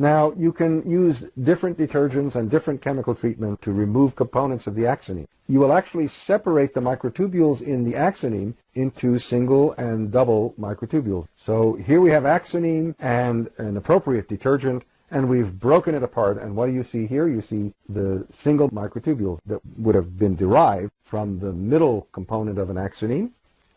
Now, you can use different detergents and different chemical treatment to remove components of the axoneme. You will actually separate the microtubules in the axoneme into single and double microtubules. So here we have axoneme and an appropriate detergent, and we've broken it apart. And what do you see here? You see the single microtubules that would have been derived from the middle component of an axoneme.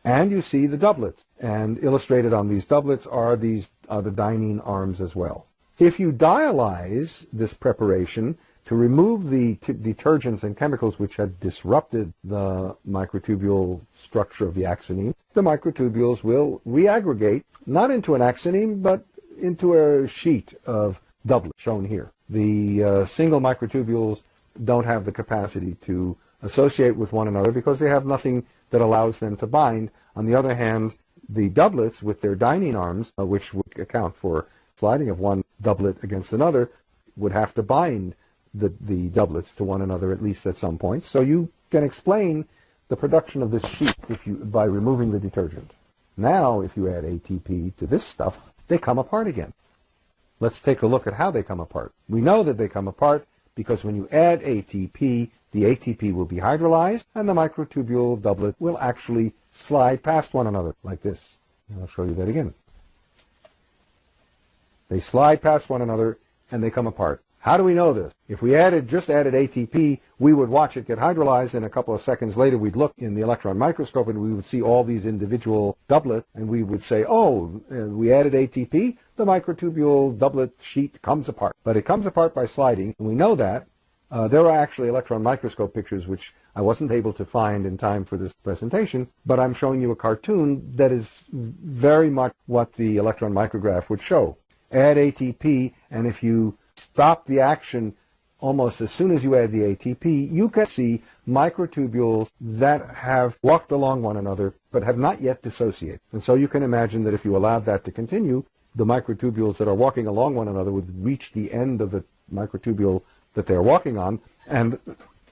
And you see the doublets. And illustrated on these doublets are these the dynein arms as well. If you dialyze this preparation to remove the detergents and chemicals which had disrupted the microtubule structure of the axoneme, the microtubules will reaggregate not into an axoneme but into a sheet of doublet shown here. The uh, single microtubules don't have the capacity to associate with one another because they have nothing that allows them to bind. On the other hand, the doublets with their dynein arms, uh, which would account for sliding of one doublet against another, would have to bind the, the doublets to one another at least at some point. So you can explain the production of this sheet if you, by removing the detergent. Now, if you add ATP to this stuff, they come apart again. Let's take a look at how they come apart. We know that they come apart because when you add ATP, the ATP will be hydrolyzed and the microtubule doublet will actually slide past one another like this. And I'll show you that again. They slide past one another and they come apart. How do we know this? If we added just added ATP, we would watch it get hydrolyzed, and a couple of seconds later we'd look in the electron microscope and we would see all these individual doublets, and we would say, oh, uh, we added ATP, the microtubule doublet sheet comes apart. But it comes apart by sliding, and we know that. Uh, there are actually electron microscope pictures which I wasn't able to find in time for this presentation, but I'm showing you a cartoon that is very much what the electron micrograph would show. Add ATP, and if you stop the action almost as soon as you add the ATP, you can see microtubules that have walked along one another but have not yet dissociated. And so you can imagine that if you allowed that to continue, the microtubules that are walking along one another would reach the end of the microtubule that they're walking on and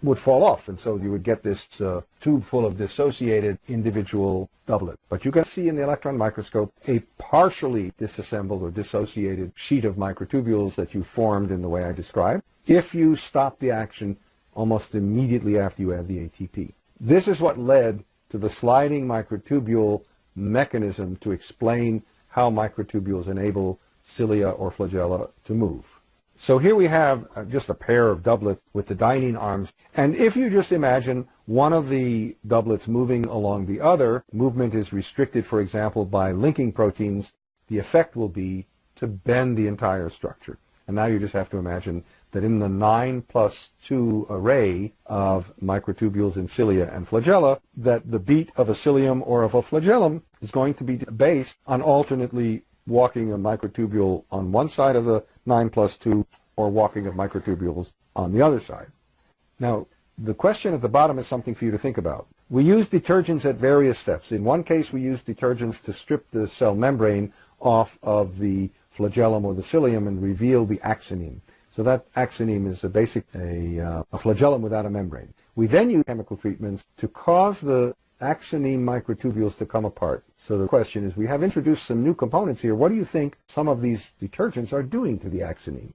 would fall off. And so you would get this uh, tube full of dissociated individual doublet. But you can see in the electron microscope a partially disassembled or dissociated sheet of microtubules that you formed in the way I described if you stop the action almost immediately after you add the ATP. This is what led to the sliding microtubule mechanism to explain how microtubules enable cilia or flagella to move. So here we have uh, just a pair of doublets with the dynein arms. And if you just imagine one of the doublets moving along the other, movement is restricted, for example, by linking proteins, the effect will be to bend the entire structure. And now you just have to imagine that in the 9 plus 2 array of microtubules in cilia and flagella, that the beat of a cilium or of a flagellum is going to be based on alternately walking a microtubule on one side of the 9 plus 2 or walking of microtubules on the other side. Now, the question at the bottom is something for you to think about. We use detergents at various steps. In one case, we use detergents to strip the cell membrane off of the flagellum or the cilium and reveal the axoneme. So that axoneme is a basic a, uh, a flagellum without a membrane. We then use chemical treatments to cause the axoneme microtubules to come apart. So the question is, we have introduced some new components here. What do you think some of these detergents are doing to the axoneme?